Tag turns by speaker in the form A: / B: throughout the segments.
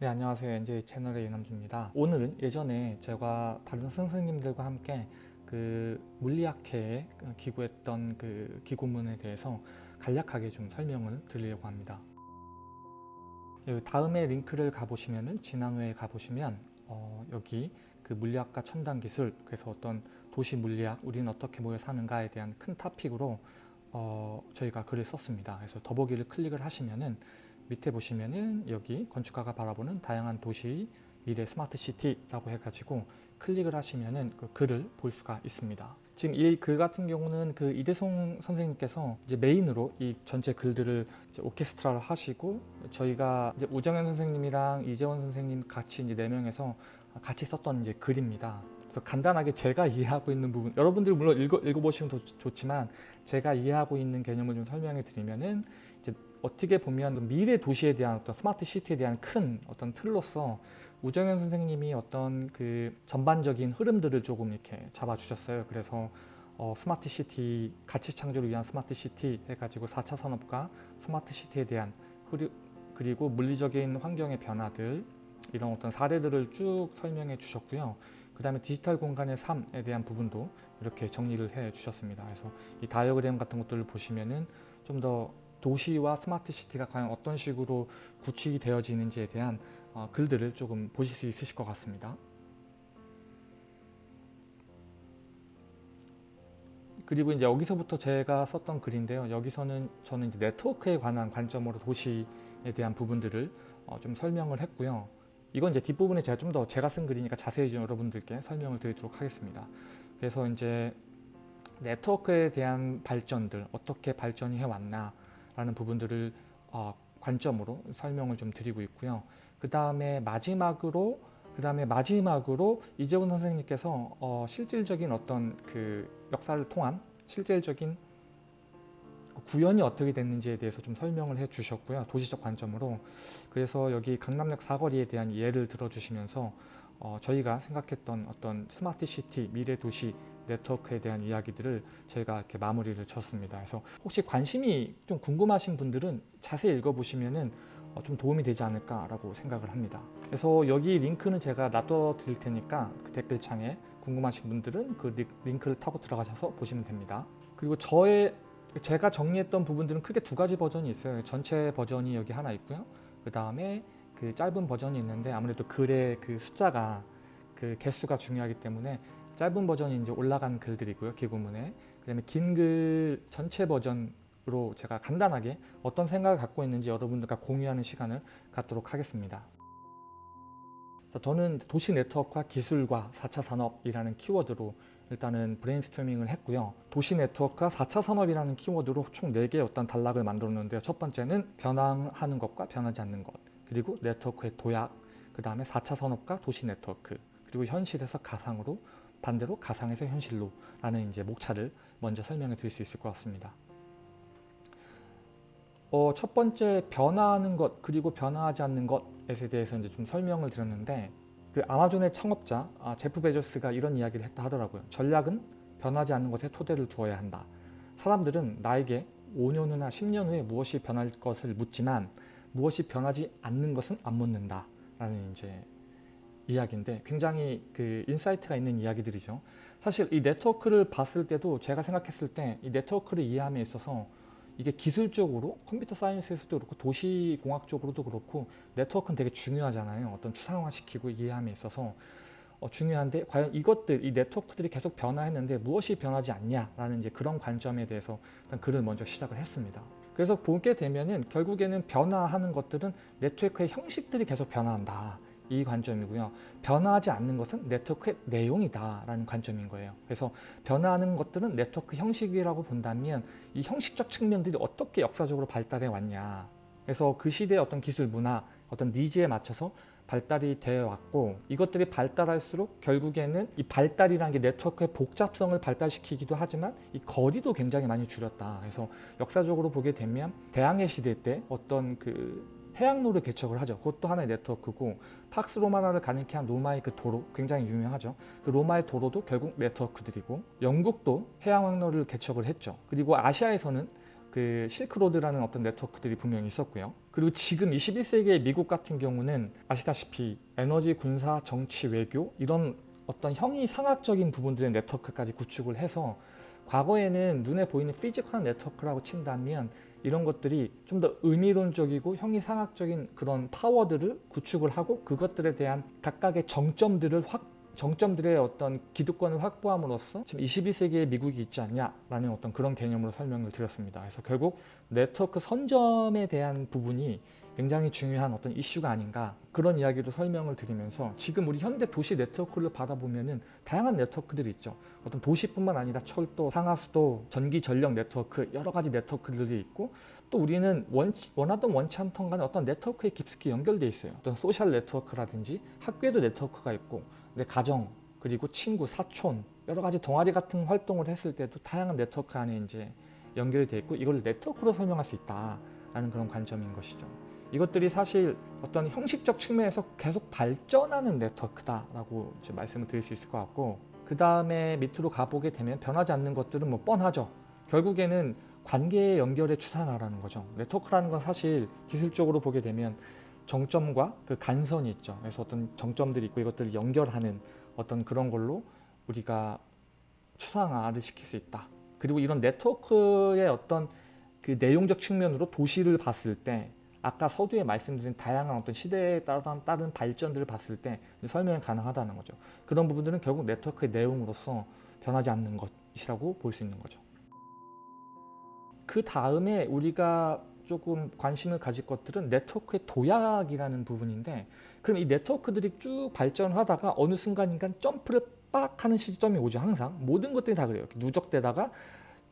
A: 네 안녕하세요. NJ 채널의 이남주입니다. 오늘은 예전에 제가 다른 선생님들과 함께 그 물리학회에 기고했던 그 기고문에 대해서 간략하게 좀 설명을 드리려고 합니다. 여기 다음에 링크를 가보시면은 지난회에 가보시면 어, 여기 그 물리학과 첨단 기술 그래서 어떤 도시 물리학 우리는 어떻게 모여 사는가에 대한 큰 토픽으로 어, 저희가 글을 썼습니다. 그래서 더보기를 클릭을 하시면은 밑에 보시면은 여기 건축가가 바라보는 다양한 도시 미래 스마트 시티라고 해가지고 클릭을 하시면은 그 글을 볼 수가 있습니다. 지금 이 글 같은 경우는 그 이대송 선생님께서 이제 메인으로 이 전체 글들을 오케스트라를 하시고 저희가 이제 우정현 선생님이랑 이재원 선생님 같이 이제 네 명에서 같이 썼던 이제 글입니다. 그래서 간단하게 제가 이해하고 있는 부분 여러분들 물론 읽어, 읽어보시면 좋 지만 제가 이해하고 있는 개념을 좀 설명해 드리면은 이제 어떻게 보면 미래 도시에 대한 어떤 스마트 시티에 대한 큰 어떤 틀로서 우정현 선생님이 어떤 그 전반적인 흐름들을 조금 이렇게 잡아주셨어요. 그래서 어, 스마트 시티 가치 창조를 위한 스마트 시티 해가지고 4차 산업과 스마트 시티에 대한 흐르, 그리고 물리적인 환경의 변화들 이런 어떤 사례들을 쭉 설명해 주셨고요. 그 다음에 디지털 공간의 삶에 대한 부분도 이렇게 정리를 해 주셨습니다. 그래서 이 다이어그램 같은 것들을 보시면은 좀더 도시와 스마트 시티가 과연 어떤 식으로 구축이 되어지는지에 대한 어, 글들을 조금 보실 수 있으실 것 같습니다. 그리고 이제 여기서부터 제가 썼던 글인데요. 여기서는 저는 이제 네트워크에 관한 관점으로 도시에 대한 부분들을 어, 좀 설명을 했고요. 이건 이제 뒷부분에 제가 좀 더 제가 쓴 글이니까 자세히 좀 여러분들께 설명을 드리도록 하겠습니다. 그래서 이제 네트워크에 대한 발전들 어떻게 발전이 해왔나 라는 부분들을 어, 관점으로 설명을 좀 드리고 있고요. 그 다음에 마지막으로 그 다음에 마지막으로 이재훈 선생님께서 어, 실질적인 어떤 그 역사를 통한 실질적인 구현이 어떻게 됐는지에 대해서 좀 설명을 해 주셨고요. 도시적 관점으로. 그래서 여기 강남역 사거리에 대한 예를 들어주시면서 어, 저희가 생각했던 어떤 스마트 시티, 미래 도시 네트워크에 대한 이야기들을 저희가 이렇게 마무리를 쳤습니다. 그래서 혹시 관심이 좀 궁금하신 분들은 자세히 읽어보시면은 어, 좀 도움이 되지 않을까라고 생각을 합니다. 그래서 여기 링크는 제가 놔둬 드릴 테니까 그 댓글창에 궁금하신 분들은 그 링크를 타고 들어가셔서 보시면 됩니다. 그리고 저의 제가 정리했던 부분들은 크게 두 가지 버전이 있어요. 전체 버전이 여기 하나 있고요. 그 다음에 그 짧은 버전이 있는데 아무래도 글의 그 숫자가 그 개수가 중요하기 때문에 짧은 버전이 이제 올라간 글들이고요. 기구문에. 그 다음에 긴 글 전체 버전으로 제가 간단하게 어떤 생각을 갖고 있는지 여러분들과 공유하는 시간을 갖도록 하겠습니다. 저는 도시 네트워크와 기술과 4차 산업이라는 키워드로 일단은 브레인스토밍을 했고요. 도시 네트워크와 4차 산업이라는 키워드로 총 4개의 어떤 단락을 만들었는데요. 첫 번째는 변화하는 것과 변하지 않는 것 그리고 네트워크의 도약 그 다음에 4차 산업과 도시 네트워크 그리고 현실에서 가상으로 반대로 가상에서 현실로 라는 이제 목차를 먼저 설명해 드릴 수 있을 것 같습니다. 어, 첫 번째 변화하는 것 그리고 변화하지 않는 것에 대해서 이제 좀 설명을 드렸는데 그 아마존의 창업자 아, 제프 베조스가 이런 이야기를 했다 하더라고요. 전략은 변하지 않는 것에 토대를 두어야 한다. 사람들은 나에게 5년 후나 10년 후에 무엇이 변할 것을 묻지만 무엇이 변하지 않는 것은 안 묻는다. 라는 이제 이야기인데 굉장히 그 insight가 있는 이야기들이죠. 사실 이 네트워크를 봤을 때도 제가 생각했을 때 이 네트워크를 이해함에 있어서 이게 기술적으로 computer science에서도 그렇고 도시공학적으로도 그렇고 네트워크는 되게 중요하잖아요. 어떤 추상화시키고 이해함에 있어서 어, 중요한데 과연 이것들, 이 네트워크들이 계속 변화했는데 무엇이 변하지 않냐라는 이제 그런 관점에 대해서 일단 글을 먼저 시작을 했습니다. 그래서 보게 되면은 결국에는 변화하는 것들은 네트워크의 형식들이 계속 변화한다. 이 관점이고요. 변화하지 않는 것은 네트워크의 내용이다 라는 관점인 거예요. 그래서 변화하는 것들은 네트워크 형식이라고 본다면 이 형식적 측면들이 어떻게 역사적으로 발달해 왔냐 그래서 그 시대의 어떤 기술 문화 어떤 needs에 맞춰서 발달이 되어 왔고 이것들이 발달할수록 결국에는 이 발달이라는 게 네트워크의 복잡성을 발달시키기도 하지만 이 거리도 굉장히 많이 줄였다. 그래서 역사적으로 보게 되면 대항해 시대 때 어떤 그 해양로를 개척을 하죠. 그것도 하나의 네트워크고 팍스 로마나를 가능케 한 로마의 그 도로 굉장히 유명하죠. 그 로마의 도로도 결국 네트워크들이고 영국도 해양항로를 개척을 했죠. 그리고 아시아에서는 그 실크로드라는 어떤 네트워크들이 분명히 있었고요. 그리고 지금 21세기의 미국 같은 경우는 아시다시피 에너지, 군사, 정치, 외교 이런 어떤 형이상학적인 부분들의 네트워크까지 구축을 해서 과거에는 눈에 보이는 physical한 네트워크라고 친다면 이런 것들이 좀 더 의미론적이고 형이상학적인 그런 파워들을 구축을 하고 그것들에 대한 각각의 정점들을 확 정점들의 어떤 기득권을 확보함으로써 지금 21세기의 미국이 있지 않냐라는 어떤 그런 개념으로 설명을 드렸습니다. 그래서 결국 네트워크 선점에 대한 부분이 굉장히 중요한 어떤 이슈가 아닌가 그런 이야기로 설명을 드리면서 지금 우리 현대 도시 네트워크를 봐 보면은 다양한 네트워크들이 있죠. 어떤 도시뿐만 아니라 철도, 상하수도, 전기, 전력 네트워크 여러 가지 네트워크들이 있고 또 우리는 원, 원하던 원치 않던 간에 어떤 네트워크에 깊숙이 연결돼 있어요. 어떤 소셜 네트워크라든지 학교에도 네트워크가 있고 내 가정 그리고 친구, 사촌 여러 가지 동아리 같은 활동을 했을 때도 다양한 네트워크 안에 이제 연결이 돼 있고 이걸 네트워크로 설명할 수 있다라는 그런 관점인 것이죠. 이것들이 사실 어떤 형식적 측면에서 계속 발전하는 네트워크다라고 이제 말씀을 드릴 수 있을 것 같고 그 다음에 밑으로 가보게 되면 변하지 않는 것들은 뭐 뻔하죠. 결국에는 관계의 연결에 추산하라는 거죠. 네트워크라는 건 사실 기술적으로 보게 되면 정점과 그 간선이 있죠. 그래서 어떤 정점들이 있고 이것들을 연결하는 어떤 그런 걸로 우리가 추상화를 시킬 수 있다. 그리고 이런 네트워크의 어떤 그 내용적 측면으로 도시를 봤을 때 아까 서두에 말씀드린 다양한 어떤 시대에 따른, 따른 발전들을 봤을 때 설명이 가능하다는 거죠. 그런 부분들은 결국 네트워크의 내용으로서 변하지 않는 것이라고 볼 수 있는 거죠. 그 다음에 우리가 조금 관심을 가질 것들은 네트워크의 도약이라는 부분인데 그럼 이 네트워크들이 쭉 발전하다가 어느 순간인가 점프를 빡 하는 시점이 오죠 항상 모든 것들이 다 그래요 누적되다가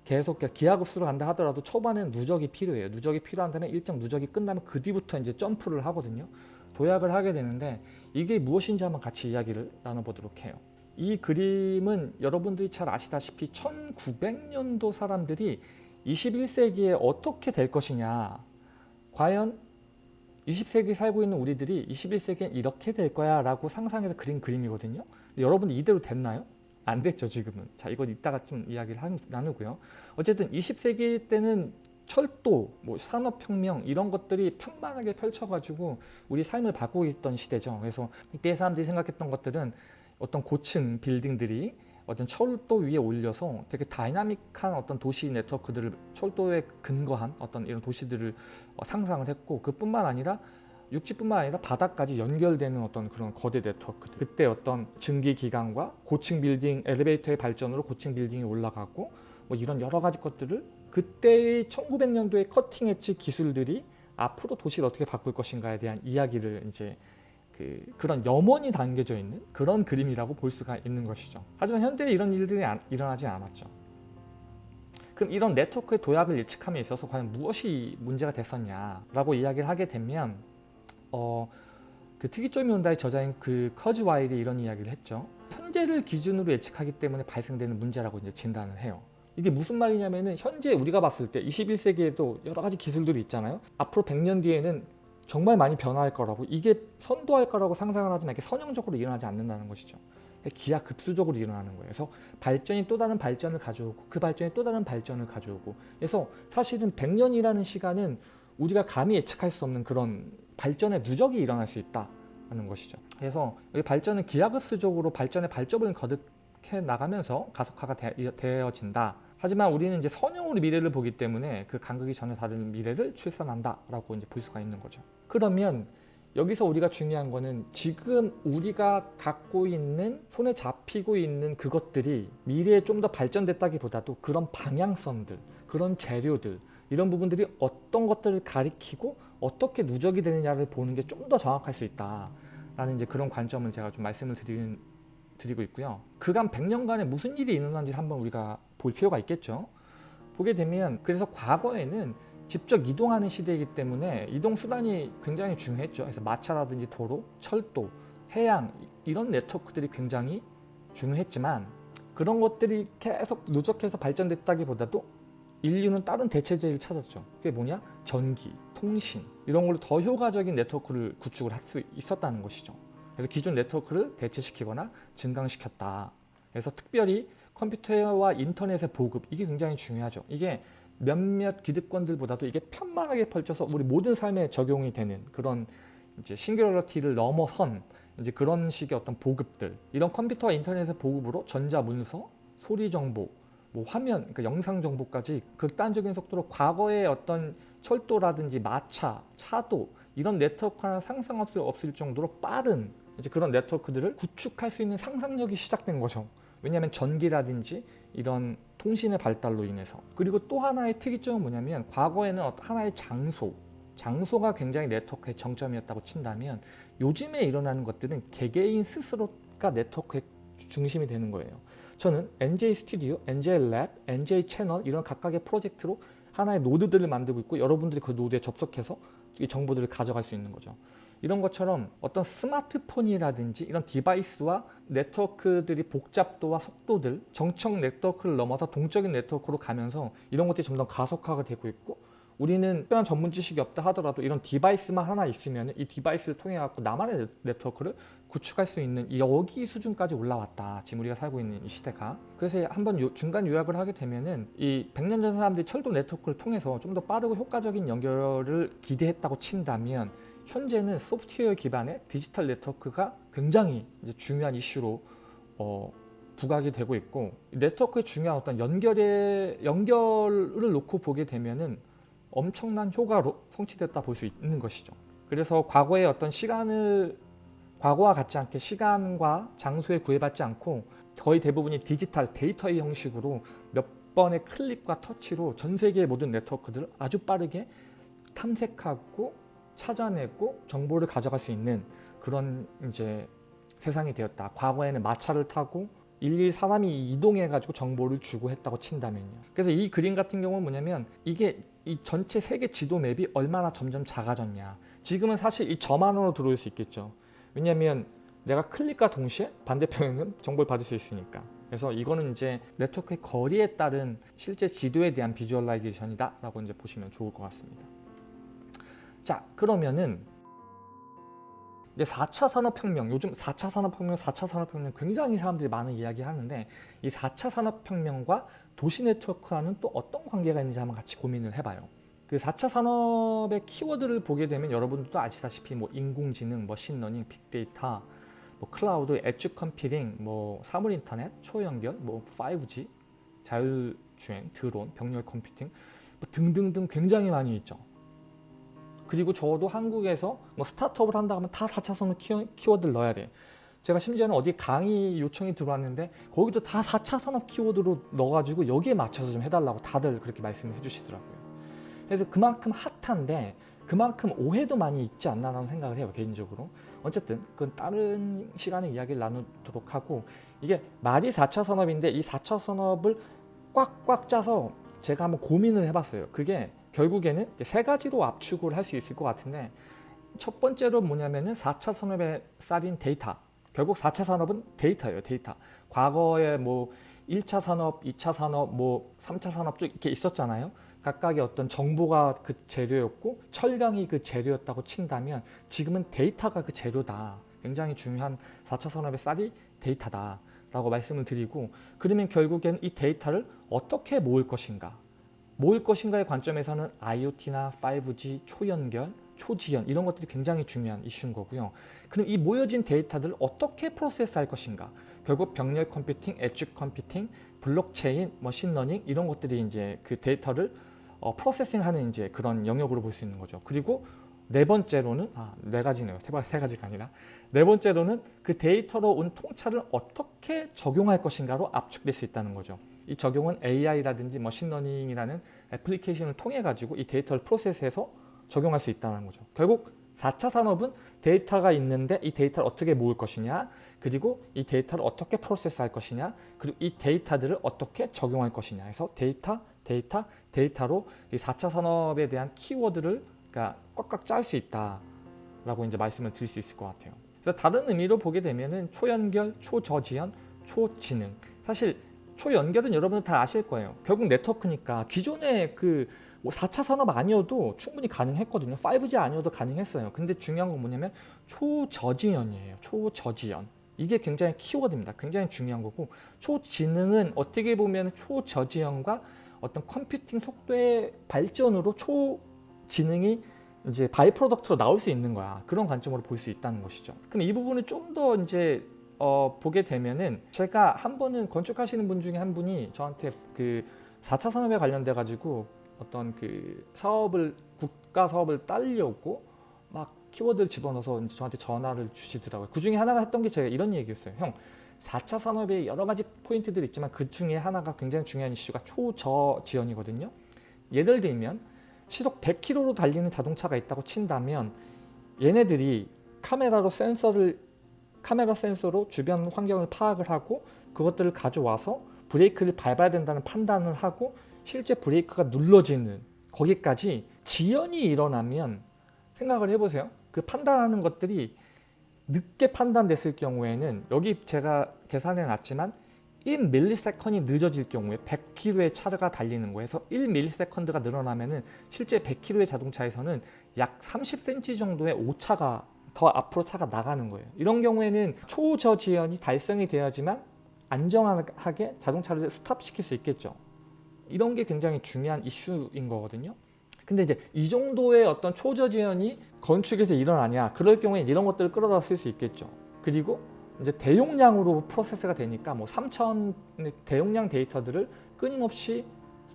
A: 계속 기하급수로 간다 하더라도 초반에는 누적이 필요해요. 누적이 필요한 다음에 일정 누적이 끝나면 그 뒤부터 이제 점프를 하거든요. 도약을 하게 되는데 이게 무엇인지 한번 같이 이야기를 나눠보도록 해요. 이 그림은 여러분들이 잘 아시다시피 1900년도 사람들이 21세기에 어떻게 될 것이냐. 과연 20세기 살고 있는 우리들이 21세기엔 이렇게 될 거야 라고 상상해서 그린 그림이거든요. 여러분 이대로 됐나요? 안 됐죠 지금은. 자 이건 이따가 좀 이야기를 한, 나누고요. 어쨌든 20세기 때는 철도, 뭐 산업혁명 이런 것들이 편만하게 펼쳐가지고 우리 삶을 바꾸고 있던 시대죠. 그래서 이때 사람들이 생각했던 것들은 어떤 고층 빌딩들이 어떤 철도 위에 올려서 되게 다이나믹한 어떤 도시 네트워크들을 철도에 근거한 어떤 이런 도시들을 어, 상상을 했고 그뿐만 아니라 육지뿐만 아니라 바닥까지 연결되는 어떤 그런 거대 네트워크 그때 어떤 증기 기관과 고층 빌딩 엘리베이터의 발전으로 고층 빌딩이 올라가고 뭐 이런 여러 가지 것들을 그때의 1900년도의 cutting edge 기술들이 앞으로 도시를 어떻게 바꿀 것인가에 대한 이야기를 이제 그, 그런 염원이 담겨져 있는 그런 그림이라고 볼 수가 있는 것이죠. 하지만 현대에 이런 일들이 안, 일어나지 않았죠. 그럼 이런 네트워크의 도약을 예측함에 있어서 과연 무엇이 문제가 됐었냐라고 이야기를 하게 되면 어, 그 특이점이 온다의 저자인 그 커즈와일이 이런 이야기를 했죠. 현재를 기준으로 예측하기 때문에 발생되는 문제라고 이제 진단을 해요. 이게 무슨 말이냐면은 현재 우리가 봤을 때 21세기에도 여러 가지 기술들이 있잖아요. 앞으로 100년 뒤에는 정말 많이 변화할 거라고 이게 선도할 거라고 상상을 하지만 이게 선형적으로 일어나지 않는다는 것이죠. 기하급수적으로 일어나는 거예요. 그래서 발전이 또 다른 발전을 가져오고 그 발전이 또 다른 발전을 가져오고 그래서 사실은 100년이라는 시간은 우리가 감히 예측할 수 없는 그런 발전의 누적이 일어날 수 있다는 것이죠. 그래서 이 발전은 기하급수적으로 발전의 발전을 거듭해 나가면서 가속화가 되어진다. 하지만 우리는 이제 선형으로 미래를 보기 때문에 그 간극이 전혀 다른 미래를 출산한다라고 이제 볼 수가 있는 거죠. 그러면 여기서 우리가 중요한 거는 지금 우리가 갖고 있는 손에 잡히고 있는 그것들이 미래에 좀 더 발전됐다기보다도 그런 방향성들, 그런 재료들 이런 부분들이 어떤 것들을 가리키고 어떻게 누적이 되느냐를 보는 게 좀 더 정확할 수 있다라는 이제 그런 관점을 제가 좀 말씀을 드리는, 드리고 있고요. 그간 100년간에 무슨 일이 일어난지 한번 우리가 볼 필요가 있겠죠. 보게 되면 그래서 과거에는 직접 이동하는 시대이기 때문에 이동 수단이 굉장히 중요했죠. 그래서 마차라든지 도로, 철도, 해양 이런 네트워크들이 굉장히 중요했지만 그런 것들이 계속 누적해서 발전됐다기보다도 인류는 다른 대체제를 찾았죠. 그게 뭐냐? 전기, 통신 이런 걸로 더 효과적인 네트워크를 구축을 할 수 있었다는 것이죠. 그래서 기존 네트워크를 대체시키거나 증강시켰다. 그래서 특별히 컴퓨터와 인터넷의 보급 이게 굉장히 중요하죠. 이게 몇몇 기득권들보다도 이게 편만하게 펼쳐서 우리 모든 삶에 적용이 되는 그런 이제 싱귤러티를 넘어선 이제 그런 식의 어떤 보급들 이런 컴퓨터와 인터넷의 보급으로 전자 문서, 소리 정보, 뭐 화면, 그러니까 영상 정보까지 극단적인 속도로 과거의 어떤 철도라든지 마차, 차도 이런 네트워크 하나 상상 없을, 없을 정도로 빠른 이제 그런 네트워크들을 구축할 수 있는 상상력이 시작된 거죠. 왜냐하면 전기라든지 이런 통신의 발달로 인해서 그리고 또 하나의 특이점은 뭐냐면 과거에는 하나의 장소 장소가 굉장히 네트워크의 정점이었다고 친다면 요즘에 일어나는 것들은 개개인 스스로가 네트워크의 중심이 되는 거예요. 저는 NJ 스튜디오, NJ 랩, NJ 채널 이런 각각의 프로젝트로 하나의 노드들을 만들고 있고 여러분들이 그 노드에 접속해서 이 정보들을 가져갈 수 있는 거죠. 이런 것처럼 어떤 스마트폰이라든지 이런 device와 네트워크들이 복잡도와 속도들, 정적 네트워크를 넘어서 동적인 네트워크로 가면서 이런 것들이 점점 가속화가 되고 있고 우리는 특별한 전문 지식이 없다 하더라도 이런 device만 하나 있으면 이 device를 통해 갖고 나만의 네트워크를 구축할 수 있는 여기 수준까지 올라왔다. 지금 우리가 살고 있는 이 시대가. 그래서 한번 요, 중간 요약을 하게 되면은 이 100년 전 사람들이 철도 네트워크를 통해서 좀 더 빠르고 효과적인 연결을 기대했다고 친다면 현재는 소프트웨어 기반의 디지털 네트워크가 굉장히 중요한 이슈로 어, 부각이 되고 있고 네트워크의 중요한 어떤 연결의 연결을 놓고 보게 되면은 엄청난 효과로 성취됐다 볼 수 있는 것이죠. 그래서 과거의 어떤 시간을 과거와 같지 않게 시간과 장소에 구애받지 않고 거의 대부분이 디지털 데이터의 형식으로 몇 번의 클릭과 터치로 전 세계의 모든 네트워크들을 아주 빠르게 탐색하고 찾아내고 정보를 가져갈 수 있는 그런 이제 세상이 되었다. 과거에는 마차를 타고 일일 사람이 이동해 가지고 정보를 주고 했다고 친다면요. 그래서 이 그림 같은 경우는 뭐냐면 이게 이 전체 세계 지도 맵이 얼마나 점점 작아졌냐. 지금은 사실 이 점 안으로 들어올 수 있겠죠. 왜냐하면 내가 클릭과 동시에 반대편에는 정보를 받을 수 있으니까. 그래서 이거는 이제 네트워크의 거리에 따른 실제 지도에 대한 비주얼라이제이션이다 라고 이제 보시면 좋을 것 같습니다. 자 그러면은 이제 4차 산업혁명, 요즘 4차 산업혁명, 4차 산업혁명 굉장히 사람들이 많은 이야기 하는데 이 4차 산업혁명과 도시 네트워크와는 또 어떤 관계가 있는지 한번 같이 고민을 해봐요. 그 4차 산업의 키워드를 보게 되면 여러분들도 아시다시피 뭐 인공지능, machine learning, 빅데이터, 뭐 클라우드, edge computing, 뭐 사물 인터넷, 초연결, 뭐 5G, 자율주행, 드론, 병렬 컴퓨팅 뭐 등등등 굉장히 많이 있죠. 그리고 저도 한국에서 뭐 스타트업을 한다 하면 다 4차 산업 키워드를 넣어야 돼. 제가 심지어는 어디 강의 요청이 들어왔는데 거기도 다 4차 산업 키워드로 넣어가지고 여기에 맞춰서 좀 해달라고 다들 그렇게 말씀을 해주시더라고요. 그래서 그만큼 핫한데 그만큼 오해도 많이 있지 않나 라는 생각을 해요 개인적으로. 어쨌든 그건 다른 시간에 이야기를 나누도록 하고 이게 말이 4차 산업인데 이 4차 산업을 꽉꽉 짜서 제가 한번 고민을 해봤어요. 그게 결국에는 세 가지로 압축을 할 수 있을 것 같은데 첫 번째로 뭐냐면은 4차 산업의 쌀인 데이터. 결국 4차 산업은 데이터예요 데이터. 과거에 뭐 1차 산업, 2차 산업, 뭐 3차 산업 쭉 이렇게 있었잖아요 각각의 어떤 정보가 그 재료였고 철강이 그 재료였다고 친다면 지금은 데이터가 그 재료다. 굉장히 중요한 4차 산업의 쌀이 데이터다. 라고 말씀을 드리고 그러면 결국엔 이 데이터를 어떻게 모을 것인가 모을 것인가의 관점에서는 IoT나 5G, 초연결, 초저지연 이런 것들이 굉장히 중요한 이슈인 거고요. 그럼 이 모여진 데이터들을 어떻게 process 할 것인가 결국 병렬 컴퓨팅, edge computing, 블록체인, machine learning 이런 것들이 이제 그 데이터를 어, processing하는 이제 그런 영역으로 볼 수 있는 거죠. 그리고 네 번째로는 아, 네 가지네요. 세, 세 가지가 아니라 네 번째로는 그 데이터로 얻은 통찰을 어떻게 적용할 것인가로 압축될 수 있다는 거죠. 이 적용은 AI라든지 machine learning이라는 애플리케이션을 통해 가지고 이 데이터를 process해서 적용할 수 있다는 거죠. 결국 4차 산업은 데이터가 있는데 이 데이터를 어떻게 모을 것이냐 그리고 이 데이터를 어떻게 process할 것이냐 그리고 이 데이터들을 어떻게 적용할 것이냐 해서 데이터, 데이터, 데이터로 이 4차 산업에 대한 키워드를 그러니까 꽉꽉 짤 수 있다라고 이제 말씀을 드릴 수 있을 것 같아요. 그래서 다른 의미로 보게 되면은 초연결, 초저지연, 초지능. 사실 초연결은 여러분들 다 아실 거예요. 결국 네트워크니까 기존의 그 4차 산업 아니어도 충분히 가능했거든요. 5G 아니어도 가능했어요. 근데 중요한 건 뭐냐면 초저지연이에요. 초저지연. 이게 굉장히 키워드입니다. 굉장히 중요한 거고 초지능은 어떻게 보면 초저지연과 어떤 컴퓨팅 속도의 발전으로 초지능이 이제 by-product로 나올 수 있는 거야. 그런 관점으로 볼 수 있다는 것이죠. 그럼 이 부분을 좀 더 이제 어, 보게 되면은 제가 한 번은 건축하시는 분 중에 한 분이 저한테 그 4차 산업에 관련돼 가지고 어떤 그 사업을 국가 사업을 딸려고 막 키워드를 집어넣어서 저한테 전화를 주시더라고요. 그 중에 하나가 했던 게 제가 이런 얘기였어요. 형, 4차 산업에 여러 가지 포인트들이 있지만 그 중에 하나가 굉장히 중요한 이슈가 초저 지연이거든요. 예를 들면 시속 100km로 달리는 자동차가 있다고 친다면 얘네들이 카메라로 센서를 카메라 센서로 주변 환경을 파악을 하고 그것들을 가져와서 브레이크를 밟아야 된다는 판단을 하고 실제 브레이크가 눌러지는 거기까지 지연이 일어나면 생각을 해보세요. 그 판단하는 것들이 늦게 판단됐을 경우에는 여기 제가 계산해 놨지만 1ms이 늦어질 경우에 100km의 차가 달리는 거에서 1ms가 늘어나면은 실제 100km의 자동차에서는 약 30cm 정도의 오차가 더 앞으로 차가 나가는 거예요. 이런 경우에는 초저 지연이 달성이 돼야지만 안정하게 자동차를 스탑시킬 수 있겠죠. 이런 게 굉장히 중요한 이슈인 거거든요. 근데 이제 이 정도의 어떤 초저지연이 건축에서 일어나냐 그럴 경우에 이런 것들을 끌어다 쓸 수 있겠죠. 그리고 이제 대용량으로 프로세스가 되니까 뭐 3천 대용량 데이터들을 끊임없이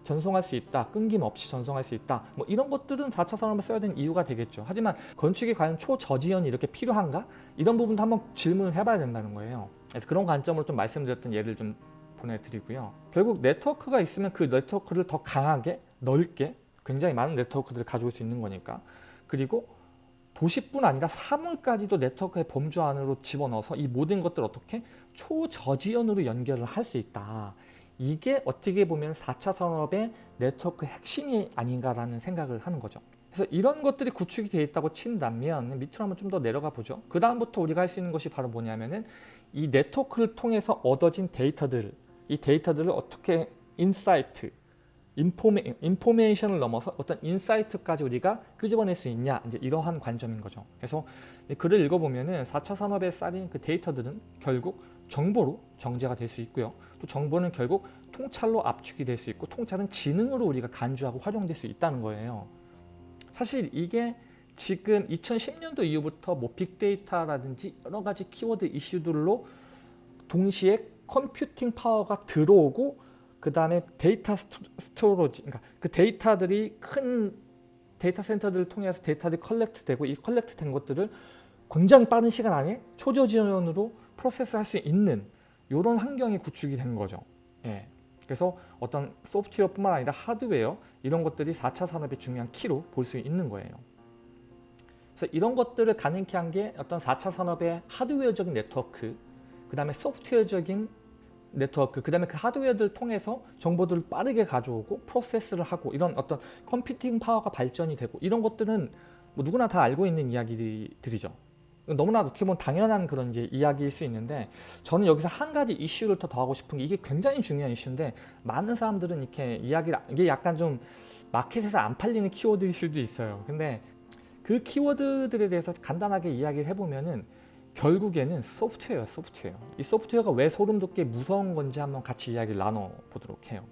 A: 전송할 수 있다. 끊김없이 전송할 수 있다. 뭐 이런 것들은 4차 산업에 써야 되는 이유가 되겠죠. 하지만 건축이 과연 초저지연이 이렇게 필요한가? 이런 부분도 한번 질문을 해봐야 된다는 거예요. 그래서 그런 관점으로 좀 말씀드렸던 예를 좀 보내드리고요. 결국 네트워크가 있으면 그 네트워크를 더 강하게 넓게 굉장히 많은 네트워크들을 가지고 올 수 있는 거니까 그리고 도시뿐 아니라 사물까지도 네트워크의 범주 안으로 집어넣어서 이 모든 것들을 어떻게 초저지연으로 연결을 할 수 있다. 이게 어떻게 보면 4차 산업의 네트워크 핵심이 아닌가라는 생각을 하는 거죠. 그래서 이런 것들이 구축이 되어 있다고 친다면 밑으로 한번 좀 더 내려가 보죠. 그 다음부터 우리가 할 수 있는 것이 바로 뭐냐면은 이 네트워크를 통해서 얻어진 데이터들, 이 데이터들을 어떻게 insight, informa-, information을 넘어서 어떤 insight까지 우리가 끄집어낼 수 있냐 이제 이러한 관점인 거죠. 그래서 이 글을 읽어보면 은 4차 산업에 쌀인 그 데이터들은 결국 정보로 정제가 될 수 있고요. 또 정보는 결국 통찰로 압축이 될 수 있고 통찰은 지능으로 우리가 간주하고 활용될 수 있다는 거예요. 사실 이게 지금 2010년도 이후부터 뭐 빅데이터라든지 여러 가지 키워드 이슈들로 동시에 computing power가 들어오고 그 다음에 data storage, 그러니까 그 데이터들이 큰 데이터 센터들을 통해서 데이터들이 collect 되고 이 collect 된 것들을 굉장히 빠른 시간 안에 초저지연으로 process 할 수 있는 이런 환경이 구축이 된 거죠. 예. 그래서 어떤 소프트웨어뿐만 아니라 하드웨어 이런 것들이 4차 산업의 중요한 key로 볼 수 있는 거예요. 그래서 이런 것들을 가능케 한 게 어떤 4차 산업의 하드웨어적인 네트워크, 그 다음에 소프트웨어적인 네트워크, 그 다음에 그 하드웨어들을 통해서 정보들을 빠르게 가져오고 프로세스를 하고 이런 어떤 컴퓨팅 파워가 발전이 되고 이런 것들은 뭐 누구나 다 알고 있는 이야기들이죠. 너무나 어떻게 보면 당연한 그런 이제 이야기일 수 있는데 저는 여기서 한 가지 이슈를 더 더하고 싶은 게 이게 굉장히 중요한 이슈인데 많은 사람들은 이렇게 이야기를 이게 약간 좀 마켓에서 안 팔리는 키워드일 수도 있어요. 근데 그 키워드들에 대해서 간단하게 이야기를 해보면은 결국에는 소프트웨어 소프트웨어. 이 소프트웨어가 왜 소름 돋게 무서운 건지 한번 같이 이야기를 나눠보도록 해요.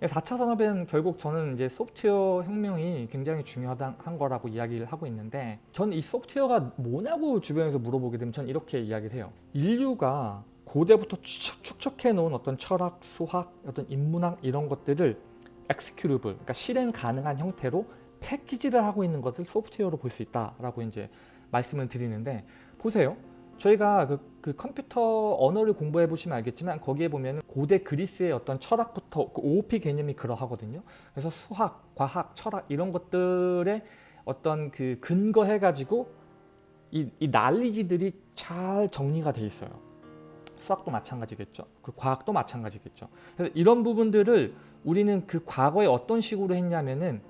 A: 4차 산업은 결국 저는 이제 소프트웨어 혁명이 굉장히 중요한 거라고 이야기를 하고 있는데 저는 이 소프트웨어가 뭐냐고 주변에서 물어보게 되면 전 이렇게 이야기를 해요. 인류가 고대부터 축적, 해 놓은 어떤 철학, 수학, 어떤 인문학 이런 것들을 executable, 그러니까 실행 가능한 형태로 패키지를 하고 있는 것을 소프트웨어로 볼 수 있다라고 이제 말씀을 드리는데 보세요. 저희가 그, 그, 컴퓨터 언어를 공부해 보시면 알겠지만 거기에 보면 고대 그리스의 어떤 철학부터 그 OOP 개념이 그러하거든요. 그래서 수학, 과학, 철학 이런 것들의 어떤 그 근거해 가지고 이, 이 난리지들이 잘 정리가 돼 있어요. 수학도 마찬가지겠죠. 그 과학도 마찬가지겠죠. 그래서 이런 부분들을 우리는 그 과거에 어떤 식으로 했냐면은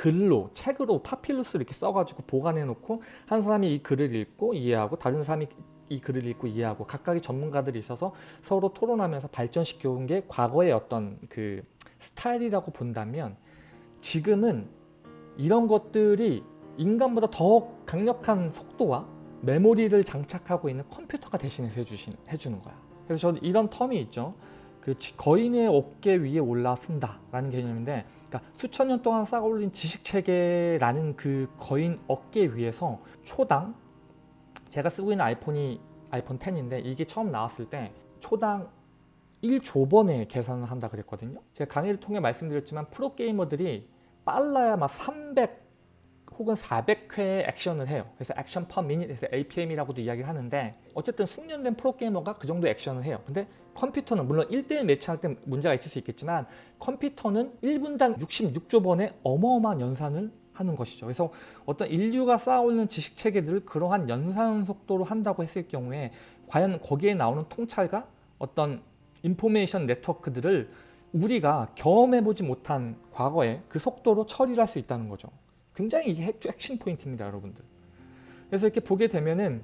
A: 글로 책으로 파필루스를 이렇게 써가지고 보관해 놓고 한 사람이 이 글을 읽고 이해하고 다른 사람이 이 글을 읽고 이해하고 각각의 전문가들이 있어서 서로 토론하면서 발전시켜 온 게 과거의 어떤 그 스타일이라고 본다면 지금은 이런 것들이 인간보다 더 강력한 속도와 메모리를 장착하고 있는 컴퓨터가 대신해서 해주신, 해주는 거야. 그래서 저는 이런 텀이 있죠. 그 지- 거인의 어깨 위에 올라선다라는 개념인데 그러니까 수천 년 동안 쌓아올린 지식 체계라는 그 거인 어깨 위에서 초당 제가 쓰고 있는 아이폰이 아이폰 10인데 이게 처음 나왔을 때 초당 1조 번의 계산을 한다 그랬거든요. 제가 강의를 통해 말씀드렸지만 프로게이머들이 빨라야 막 300 혹은 400회의 액션을 해요. 그래서 액션 퍼 미닛에서 APM이라고도 이야기를 하는데 어쨌든 숙련된 프로게이머가 그 정도 액션을 해요. 근데 컴퓨터는 물론 1대1 매치할 때 문제가 있을 수 있겠지만 컴퓨터는 1분당 66조 번의 어마어마한 연산을 하는 것이죠. 그래서 어떤 인류가 쌓아올린 지식 체계들을 그러한 연산 속도로 한다고 했을 경우에 과연 거기에 나오는 통찰과 어떤 information 네트워크들을 우리가 경험해보지 못한 과거에 그 속도로 처리를 할 수 있다는 거죠. 굉장히 이게 핵- 핵심 포인트입니다, 여러분들. 그래서 이렇게 보게 되면은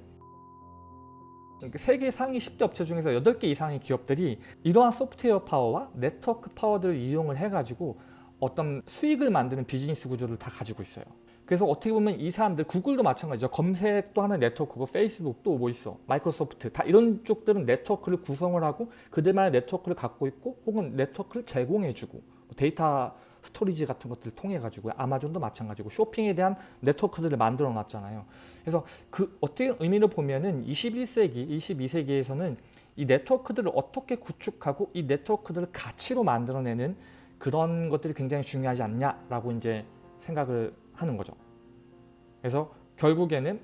A: 세계 상위 10대 업체 중에서 8개 이상의 기업들이 이러한 소프트웨어 파워와 네트워크 파워들을 이용을 해가지고 어떤 수익을 만드는 비즈니스 구조를 다 가지고 있어요. 그래서 어떻게 보면 이 사람들 구글도 마찬가지죠. 검색도 하는 네트워크고 페이스북 또뭐 있어. 마이크로소프트 다 이런 쪽들은 네트워크를 구성을 하고 그들만의 네트워크를 갖고 있고 혹은 네트워크를 제공해주고 뭐 data storage 같은 것들을 통해 가지고 아마존도 마찬가지고 쇼핑에 대한 네트워크들을 만들어 놨잖아요. 그래서 그 어떻게 의미를 보면은 21세기, 22세기에서는 이 네트워크들을 어떻게 구축하고 이 네트워크들을 가치로 만들어내는 그런 것들이 굉장히 중요하지 않냐라고 이제 생각을 하는 거죠. 그래서 결국에는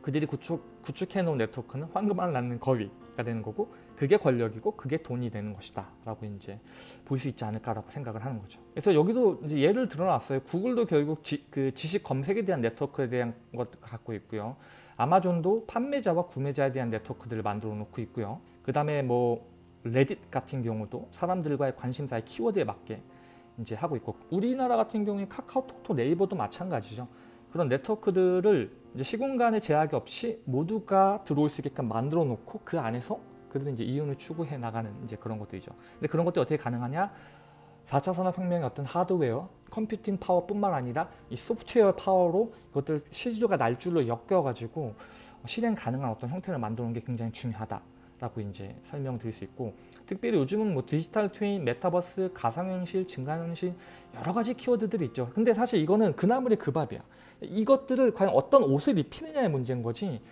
A: 그들이 구축, 구축해 놓은 네트워크는 황금알 낳는 거위가 되는 거고 그게 권력이고 그게 돈이 되는 것이다 라고 이제 볼 수 있지 않을까라고 생각을 하는 거죠. 그래서 여기도 이제 예를 들어놨어요. 구글도 결국 지, 그 지식 검색에 대한 네트워크에 대한 것 갖고 있고요. 아마존도 판매자와 구매자에 대한 네트워크들을 만들어 놓고 있고요. 그 다음에 뭐 레딧 같은 경우도 사람들과의 관심사의 키워드에 맞게 이제 하고 있고 우리나라 같은 경우에 카카오톡도 네이버도 마찬가지죠. 그런 네트워크들을 시공간의 제약이 없이 모두가 들어올 수 있게끔 만들어 놓고 그 안에서 그들은 이제 이윤을 추구해 나가는 이제 그런 것들이죠. 근데 그런 것들이 어떻게 가능하냐? 4차 산업혁명의 어떤 하드웨어, 컴퓨팅 파워뿐만 아니라 이 소프트웨어 파워로 이것들 실조가 날줄로 엮여가지고 실행 가능한 어떤 형태를 만드는 게 굉장히 중요하다라고 이제 설명드릴 수 있고 특별히 요즘은 뭐 디지털 트윈, 메타버스, 가상현실, 증강현실 여러 가지 키워드들이 있죠. 근데 사실 이거는 그나물의 그 밥이야. 이것들을 과연 어떤 옷을 입히느냐의 문제인 거지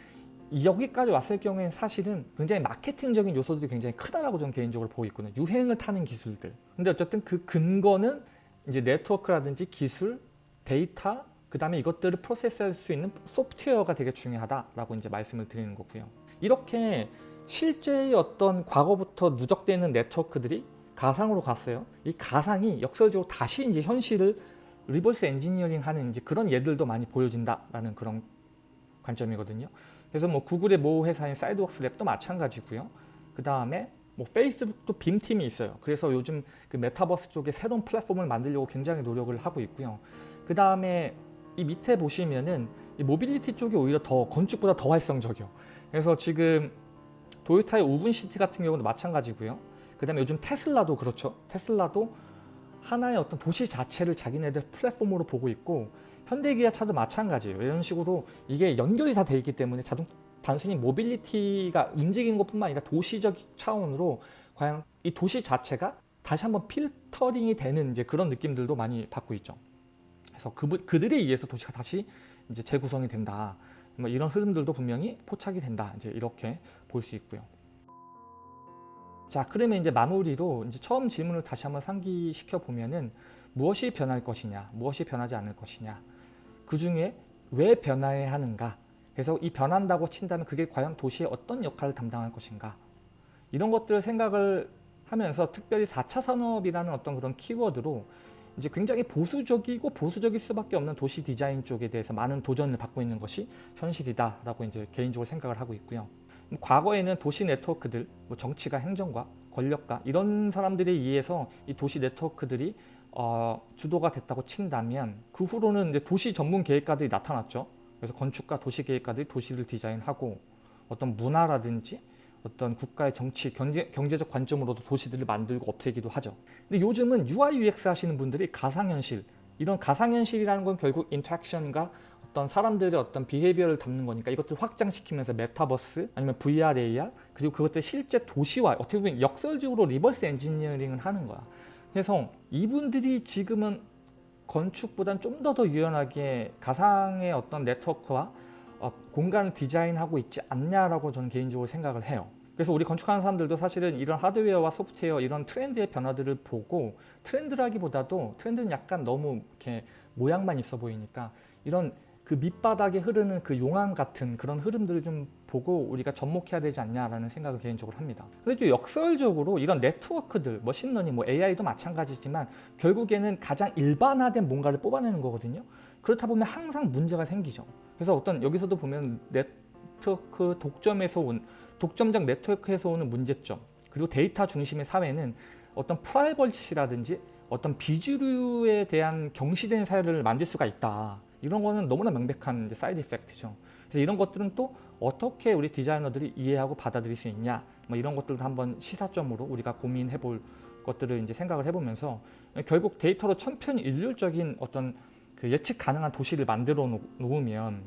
A: 여기까지 왔을 경우에는 사실은 굉장히 마케팅적인 요소들이 굉장히 크다라고 저는 개인적으로 보고 있거든요. 유행을 타는 기술들. 근데 어쨌든 그 근거는 이제 네트워크라든지 기술, 데이터, 그 다음에 이것들을 process할 수 있는 소프트웨어가 되게 중요하다라고 이제 말씀을 드리는 거고요. 이렇게 실제의 어떤 과거부터 누적되어 있는 네트워크들이 가상으로 갔어요. 이 가상이 역설적으로 다시 이제 현실을 reverse engineering 하는 이제 그런 예들도 많이 보여진다라는 그런 관점이거든요. 그래서 뭐 구글의 모 회사인 Sidewalk Labs도 마찬가지고요. 그 다음에 뭐 페이스북도 BIM팀이 있어요. 그래서 요즘 그 메타버스 쪽에 새로운 플랫폼을 만들려고 굉장히 노력을 하고 있고요. 그 다음에 이 밑에 보시면은 이 모빌리티 쪽이 오히려 더 건축보다 더 활성적이요. 그래서 지금 도요타의 우븐시티 같은 경우도 마찬가지고요. 그 다음에 요즘 테슬라도 그렇죠. 테슬라도 하나의 어떤 도시 자체를 자기네들 플랫폼으로 보고 있고 현대기아차도 마찬가지예요. 이런 식으로 이게 연결이 다 돼 있기 때문에 자동 단순히 mobility가 움직이는 것뿐만 아니라 도시적 차원으로 과연 이 도시 자체가 다시 한번 필터링이 되는 이제 그런 느낌들도 많이 받고 있죠. 그래서 그, 그들에 의해서 도시가 다시 이제 재구성이 된다. 뭐 이런 흐름들도 분명히 포착이 된다. 이제 이렇게 볼 수 있고요. 자, 그러면 이제 마무리로 이제 처음 질문을 다시 한번 상기시켜 보면은 무엇이 변할 것이냐, 무엇이 변하지 않을 것이냐, 그 중에 왜 변화해야 하는가, 그래서 이 변한다고 친다면 그게 과연 도시에 어떤 역할을 담당할 것인가, 이런 것들을 생각을 하면서 특별히 4차 산업이라는 어떤 그런 키워드로 이제 굉장히 보수적이고 보수적일 수밖에 없는 도시 디자인 쪽에 대해서 많은 도전을 받고 있는 것이 현실이다라고 이제 개인적으로 생각을 하고 있고요. 과거에는 도시 네트워크들, 뭐 정치가 행정과 권력가 이런 사람들에 의해서 이 도시 네트워크들이 어, 주도가 됐다고 친다면 그 후로는 이제 도시 전문 계획가들이 나타났죠. 그래서 건축가, 도시 계획가들이 도시를 디자인하고 어떤 문화라든지 어떤 국가의 정치, 경제, 경제적 관점으로도 도시들을 만들고 없애기도 하죠. 근데 요즘은 UI, UX 하시는 분들이 가상현실, 이런 가상현실이라는 건 결국 interaction과 어떤 사람들의 어떤 behavior를 담는 거니까 이것들 확장시키면서 메타버스 아니면 VR, AR 그리고 그것들 실제 도시화 어떻게 보면 역설적으로 reverse engineering을 하는 거야. 그래서 이분들이 지금은 건축보다는 좀더 더 유연하게 가상의 어떤 네트워크와 어, 공간을 디자인하고 있지 않냐라고 저는 개인적으로 생각을 해요. 그래서 우리 건축하는 사람들도 사실은 이런 하드웨어와 소프트웨어 이런 트렌드의 변화들을 보고 트렌드라기보다도 트렌드는 약간 너무 이렇게 모양만 있어 보이니까 이런 그 밑바닥에 흐르는 그 용암 같은 그런 흐름들을 좀 보고 우리가 접목해야 되지 않냐라는 생각을 개인적으로 합니다. 그래도 역설적으로 이런 네트워크들, machine learning, 뭐 AI도 마찬가지지만 결국에는 가장 일반화된 뭔가를 뽑아내는 거거든요. 그렇다 보면 항상 문제가 생기죠. 그래서 어떤 여기서도 보면 네트워크 독점에서 온 독점적 네트워크에서 오는 문제점 그리고 데이터 중심의 사회는 어떤 프라이버시라든지 어떤 비주류에 대한 경시된 사회를 만들 수가 있다. 이런 거는 너무나 명백한 이제 side effect죠. 그래서 이런 것들은 또 어떻게 우리 디자이너들이 이해하고 받아들일 수 있냐, 뭐 이런 것들도 한번 시사점으로 우리가 고민해 볼 것들을 이제 생각을 해보면서 결국 데이터로 천편일률적인 어떤 그 예측 가능한 도시를 만들어 놓- 놓으면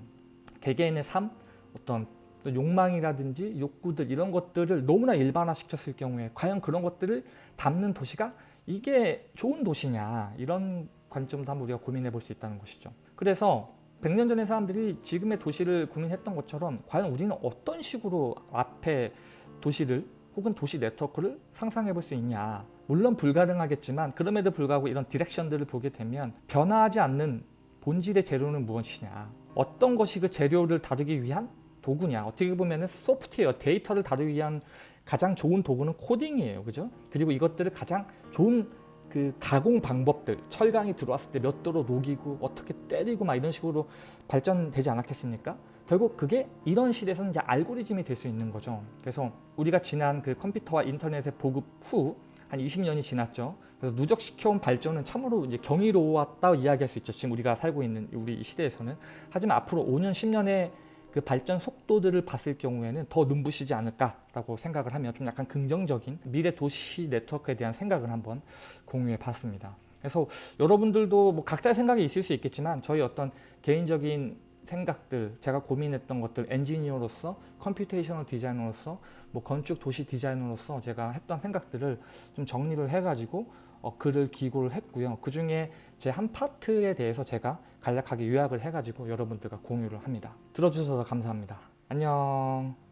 A: 개개인의 삶, 어떤 또 욕망이라든지 욕구들 이런 것들을 너무나 일반화시켰을 경우에 과연 그런 것들을 담는 도시가 이게 좋은 도시냐 이런 관점도 한번 우리가 고민해 볼 수 있다는 것이죠. 그래서 100년 전의 사람들이 지금의 도시를 고민했던 것처럼 과연 우리는 어떤 식으로 앞에 도시를 혹은 도시 네트워크를 상상해 볼 수 있냐. 물론 불가능하겠지만 그럼에도 불구하고 이런 디렉션들을 보게 되면 변화하지 않는 본질의 재료는 무엇이냐. 어떤 것이 그 재료를 다루기 위한 도구냐. 어떻게 보면 소프트웨어, 데이터를 다루기 위한 가장 좋은 도구는 코딩이에요. 그죠? 그리고 이것들을 가장 좋은 그 가공 방법들 철강이 들어왔을 때 몇 도로 녹이고 어떻게 때리고 막 이런 식으로 발전되지 않았겠습니까? 결국 그게 이런 시대에서는 이제 알고리즘이 될 수 있는 거죠. 그래서 우리가 지난 그 컴퓨터와 인터넷의 보급 후 한 20년이 지났죠. 그래서 누적시켜온 발전은 참으로 이제 경이로웠다 이야기할 수 있죠. 지금 우리가 살고 있는 우리 이 시대에서는. 하지만 앞으로 5년, 10년의 그 발전 속도들을 봤을 경우에는 더 눈부시지 않을까라고 생각을 하며 좀 약간 긍정적인 미래 도시 네트워크에 대한 생각을 한번 공유해 봤습니다. 그래서 여러분들도 뭐 각자의 생각이 있을 수 있겠지만 저희 어떤 개인적인 생각들, 제가 고민했던 것들, 엔지니어로서, computational 디자이너로서, 뭐 건축 도시 디자이너로서 제가 했던 생각들을 좀 정리를 해가지고 어, 글을 기고를 했고요. 그 중에 제 한 파트에 대해서 제가 간략하게 요약을 해가지고 여러분들과 공유를 합니다. 들어주셔서 감사합니다. 안녕.